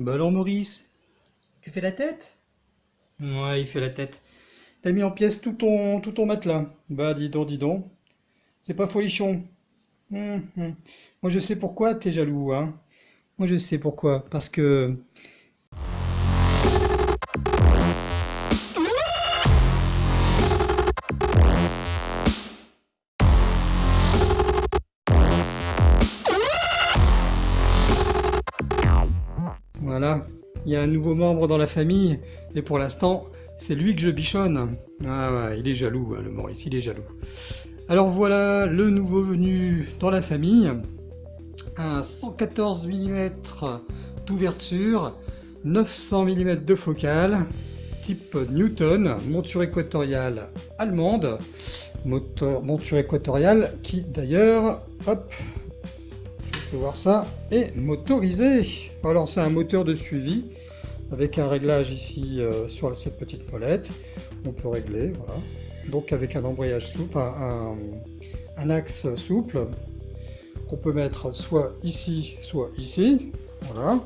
Bah alors Maurice, tu fais la tête? Ouais, il fait la tête. T'as mis en pièces tout ton, tout ton matelas. Bah dis donc, dis donc. C'est pas folichon. Hum, hum. Moi je sais pourquoi t'es jaloux, hein. Moi je sais pourquoi. Parce que... Il y a un nouveau membre dans la famille, et pour l'instant, c'est lui que je bichonne. Ah ouais, il est jaloux, hein, le Maurice, il est jaloux. Alors voilà, le nouveau venu dans la famille. Un 114 mm d'ouverture, 900 mm de focale, type Newton, monture équatoriale allemande, monture équatoriale qui d'ailleurs, hop, voir ça, est motorisé. Alors c'est un moteur de suivi avec un réglage ici euh, sur cette petite molette. On peut régler, voilà. Donc avec un embrayage souple, un, axe souple qu'on peut mettre soit ici, soit ici. Voilà.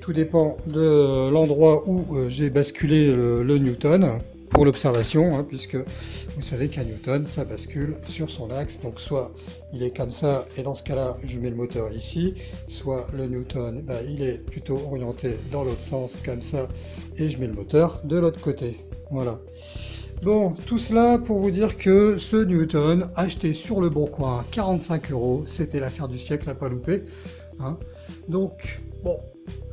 Tout dépend de l'endroit où euh, j'ai basculé le Newton pour l'observation, hein, puisque vous savez qu'un Newton, ça bascule sur son axe, donc soit il est comme ça, et dans ce cas-là, je mets le moteur ici, soit le Newton, bah, il est plutôt orienté dans l'autre sens, comme ça, et je mets le moteur de l'autre côté. Voilà. Bon, tout cela pour vous dire que ce Newton, acheté sur le bon coin, 45 euros, c'était l'affaire du siècle à pas louper. Hein. Donc, bon,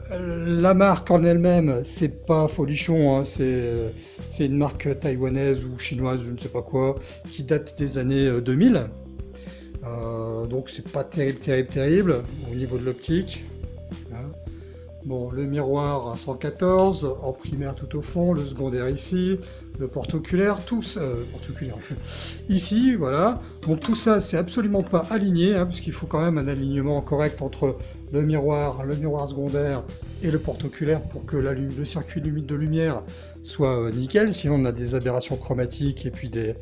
la marque en elle-même, c'est pas folichon, hein, c'est une marque taïwanaise ou chinoise, je ne sais pas quoi, qui date des années 2000. Euh, euh, donc c'est pas terrible, terrible, terrible au niveau de l'optique. Bon, le miroir 114, en primaire tout au fond, le secondaire ici, le porte-oculaire, tous, euh, porte-oculaire, ici, voilà. Donc tout ça, c'est absolument pas aligné, hein, puisqu'il faut quand même un alignement correct entre le miroir, le miroir secondaire et le porte-oculaire pour que le circuit de lumière soit euh, nickel, sinon on a des aberrations chromatiques et puis des,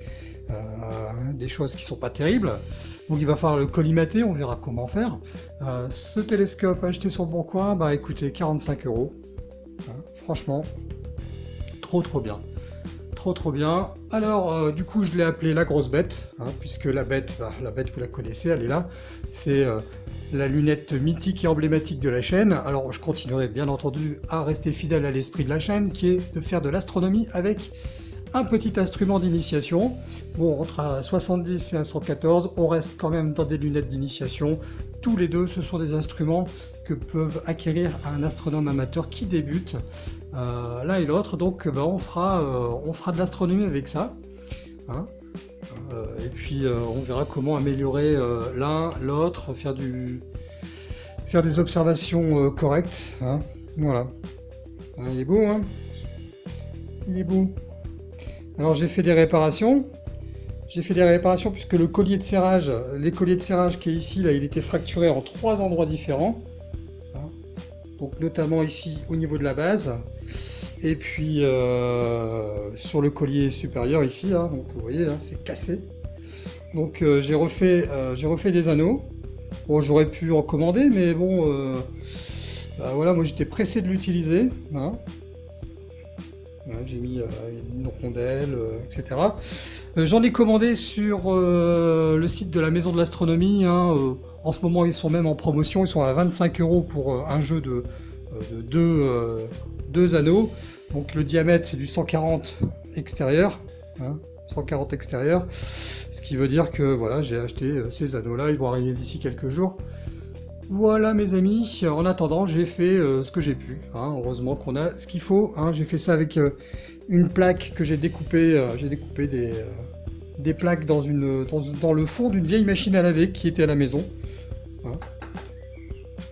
des choses qui sont pas terribles. Donc il va falloir le collimater, on verra comment faire. ce télescope acheté sur le bon coin, bah écoutez, 45 euros. Hein, franchement, trop trop bien trop trop bien. Alors, euh, du coup, je l'ai appelé la grosse bête, hein, puisque la bête, bah, la bête, vous la connaissez, elle est là. C'est euh, la lunette mythique et emblématique de la chaîne. Alors, je continuerai bien entendu à rester fidèle à l'esprit de la chaîne, qui est de faire de l'astronomie avec un petit instrument d'initiation. Bon, entre un 70 et un 114, on reste quand même dans des lunettes d'initiation. Tous les deux, ce sont des instruments que peuvent acquérir un astronome amateur qui débute, euh, l'un et l'autre. Donc, ben, on, fera, euh, on fera de l'astronomie avec ça. Hein. Euh, et puis, on verra comment améliorer l'un, l'autre, faire, du, faire des observations correctes. Hein. Voilà. il est beau, hein? Il est beau. Alors j'ai fait des réparations. J'ai fait des réparations puisque le collier de serrage, les colliers de serrage qui est ici, là, il était fracturé en trois endroits différents. Hein. Donc notamment ici au niveau de la base. Et puis euh, sur le collier supérieur ici, hein. donc vous voyez, hein, c'est cassé. Donc euh, j'ai refait, euh, refait des anneaux. Bon, j'aurais pu en commander, mais bon, bah, voilà, moi j'étais pressé de l'utiliser j'ai mis euh, une rondelle, euh, etc. Euh, j'en ai commandé sur le site de la Maison de l'Astronomie. Hein, en ce moment, ils sont même en promotion. Ils sont à 25 euros pour un jeu de, deux, anneaux. Donc le diamètre, c'est du 140 extérieur. 140 hein, extérieur. Ce qui veut dire que voilà, j'ai acheté ces anneaux-là. Ils vont arriver d'ici quelques jours. Voilà mes amis, en attendant j'ai fait euh, ce que j'ai pu, hein. heureusement qu'on a ce qu'il faut, hein. j'ai fait ça avec euh, une plaque que j'ai découpé, euh, j'ai découpé des, plaques dans, le fond d'une vieille machine à laver qui était à la maison. Hein.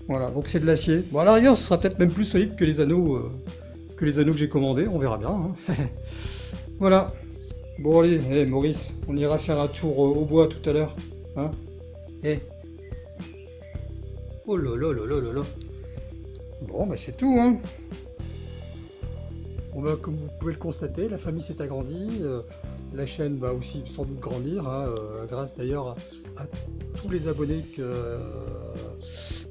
Voilà, donc c'est de l'acier. Bon à l'arrière ce sera peut-être même plus solide que les anneaux que les anneaux que j'ai commandés, on verra bien. voilà. Bon allez, hey, Maurice, on ira faire un tour au bois tout à l'heure. Eh, Oh là là là là là Bon, bah c'est tout, hein. Bah, comme vous pouvez le constater, la famille s'est agrandie. Euh, la chaîne va aussi sans doute grandir, hein, euh, grâce d'ailleurs à, tous les abonnés que,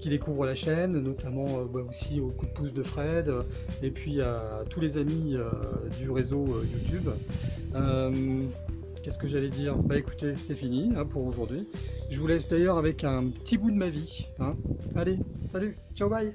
qui découvrent la chaîne, notamment bah, aussi au coup de pouce de Fred, et puis à tous les amis du réseau YouTube. Qu'est-ce que j'allais dire Bah écoutez, c'est fini hein, pour aujourd'hui. Je vous laisse d'ailleurs avec un petit bout de ma vie. Hein. Allez, salut, ciao, bye